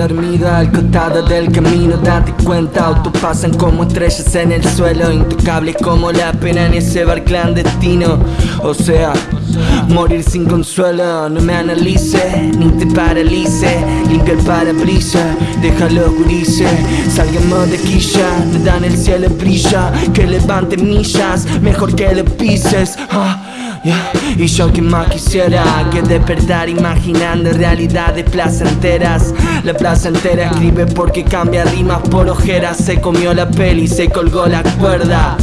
dormido al costado del camino Date cuenta, autos pasan como estrellas en el suelo Intocables como la pena en ese bar clandestino O sea, morir sin consuelo No me analice, ni te paralice Limpia el parabrisas, déjalo gurice Salgamos de quilla, nada en el cielo brilla Que levante millas, mejor que le pises ah. Y yo que más quisiera que despertar imaginando realidades placenteras. La placentera escribe porque cambia rimas por ojeras. Se comió la peli, se colgó la cuerda.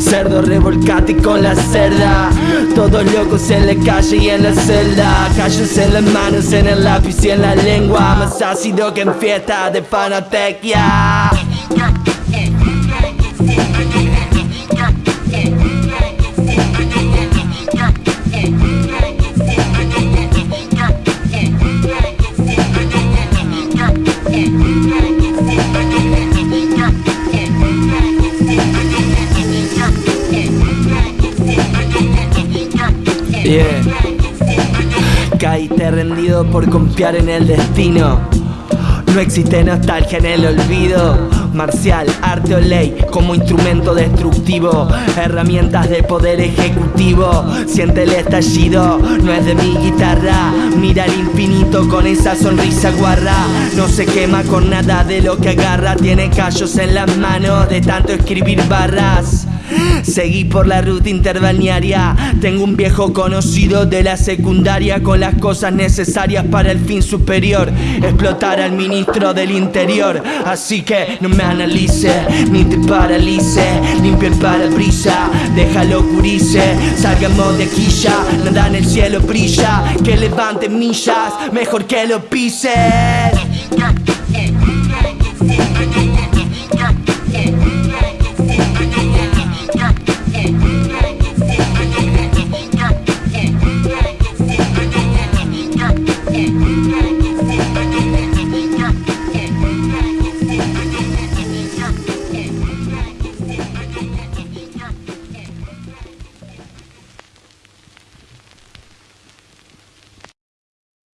Cerdo revolcate con la cerda. Todos locos en la calle y en la celda. Callos en las manos, en el lápiz y en la lengua. Más ácido que en fiesta de fanatequia Yeah. Caíste rendido por confiar en el destino. No existe nostalgia en el olvido. Marcial, arte o ley como instrumento destructivo. Herramientas de poder ejecutivo. Siente el estallido, no es de mi guitarra. Mira el infinito con esa sonrisa guarra. No se quema con nada de lo que agarra. Tiene callos en las manos de tanto escribir barras. Seguí por la ruta interbalnearia. Tengo un viejo conocido de la secundaria Con las cosas necesarias para el fin superior. Explotar al ministro del interior. Así que no me analice Ni te paralice Limpia el parabrisa Déjalo curice Salgamos de quilla. Nada en el cielo brilla. Que levante millas Mejor que lo pise